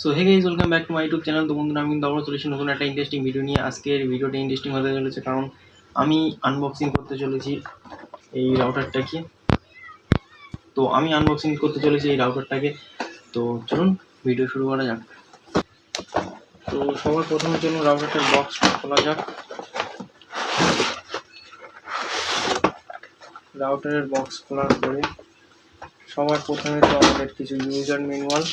So hey guys welcome back to my YouTube channel তো বন্ধুরা, আমি কিন্তু আবার চলেছি নতুন একটা ইন্টারেস্টিং ভিডিও নিয়ে। আজকের ভিডিওটা ইন্টারেস্টিং হতে চলেছে কারণ আমি আনবক্সিং করতে চলেছি এই রাউটারটাকে তো আমি আনবক্সিং করতে চলেছি এই রাউটারটাকে তো চলুন ভিডিও শুরু করা যাক। তো সবার প্রথমে চলুন রাউটারটার বক্স খোলা যাক। রাউটারের বক্স খোলার পরে সবার প্রথমে তো আমাদের কিছু ইউজার ম্যানুয়াল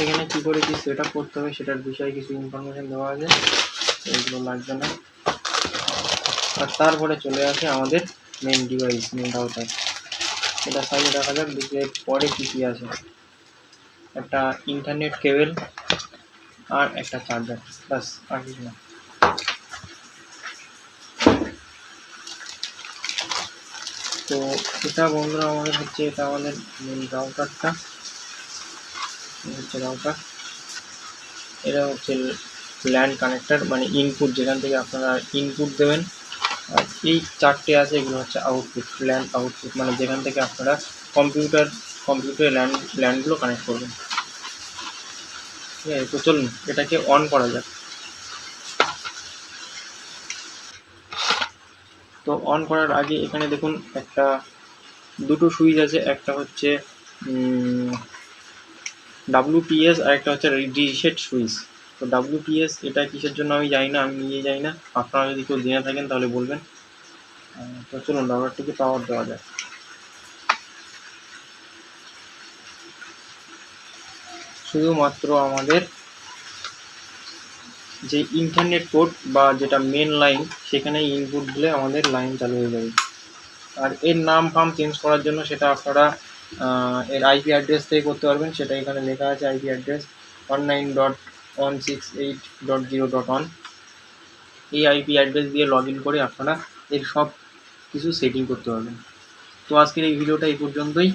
এখানে কি করে কি সেট করতে হবে সেটার বিষয়ে কিছু ইনফরমেশন দেওয়া আছে। এইগুলো লাগবে না। আর তারপরে চলে আসে আমাদের মেন ডিভাইস মেন রাউটার এটা সাইডে দেখা যাক দেখি পরে কী কী আছে। একটা ইন্টারনেট কেবল আর একটা চার্জার ব্যাস, আর কিছু না। তো এটা বন্ধুরা আমাদের হচ্ছে এটা আমাদের মেন রাউটারটা হচ্ছে রাউটার এটা হচ্ছে ল্যান্ড কানেক্টর মানে ইনপুট যেখান থেকে আপনারা ইনপুট দেবেন। আর এই চারটে আছে, এগুলো হচ্ছে আউটপুট ল্যান্ড আউটপুট মানে যেখান থেকে আপনারা কম্পিউটার কম্পিউটারে ল্যান্ড ল্যান্ডগুলো কানেক্ট করবেন। ঠিক আছে, তো চলুন, এটাকে অন করা যাক। তো অন করার আগে এখানে দেখুন একটা, দুটো সুইচ আছে, একটা হচ্ছে ডাব্লিউপিএস আর একটা হচ্ছে রিসেট সুইচ তো ডাব্লিউপিএস এটা কিসের জন্য আমি জানি না, আমি নিয়ে যাই না। আপনারা যদি কেউ জেনে থাকেন তাহলে বলবেন। তো চলুন রাউটারটিকে পাওয়ার দেওয়া যায় শুধুমাত্র আমাদের যে ইন্টারনেট পোর্ট বা যেটা মেন লাইন সেখানে ইনপুট দিলে আমাদের লাইন চালু হয়ে যাবে। আর এর নাম ফাম চেঞ্জ করার জন্য সেটা আপনারা এর আইপি অ্যাড্রেস থেকে করতে পারবেন। সেটা এখানে লেখা আছে IP address one nine dot one six eight dot zero dot one এই আইপি অ্যাড্রেস দিয়ে লগ ইন করে আপনারা এর সব কিছু সেটিং করতে পারবেন। তো আজকের এই ভিডিওটা এই পর্যন্তই।